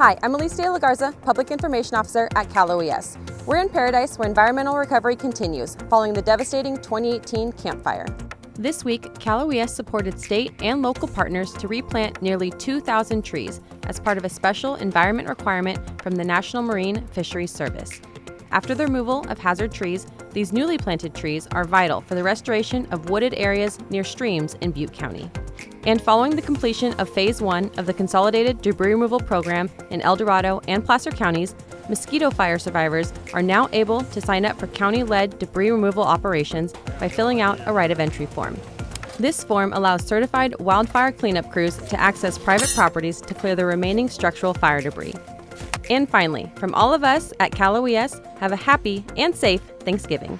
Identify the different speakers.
Speaker 1: Hi, I'm Elise De La Garza, Public Information Officer at Cal OES. We're in Paradise where environmental recovery continues following the devastating 2018 Camp Fire.
Speaker 2: This week, Cal OES supported state and local partners to replant nearly 2,000 trees as part of a special environment requirement from the National Marine Fisheries Service. After the removal of hazard trees, these newly planted trees are vital for the restoration of wooded areas near streams in Butte County. And following the completion of Phase 1 of the Consolidated Debris Removal Program in El Dorado and Placer counties, Mosquito Fire survivors are now able to sign up for county led debris removal operations by filling out a right of entry form. This form allows certified wildfire cleanup crews to access private properties to clear the remaining structural fire debris. And finally, from all of us at Cal OES, have a happy and safe Thanksgiving.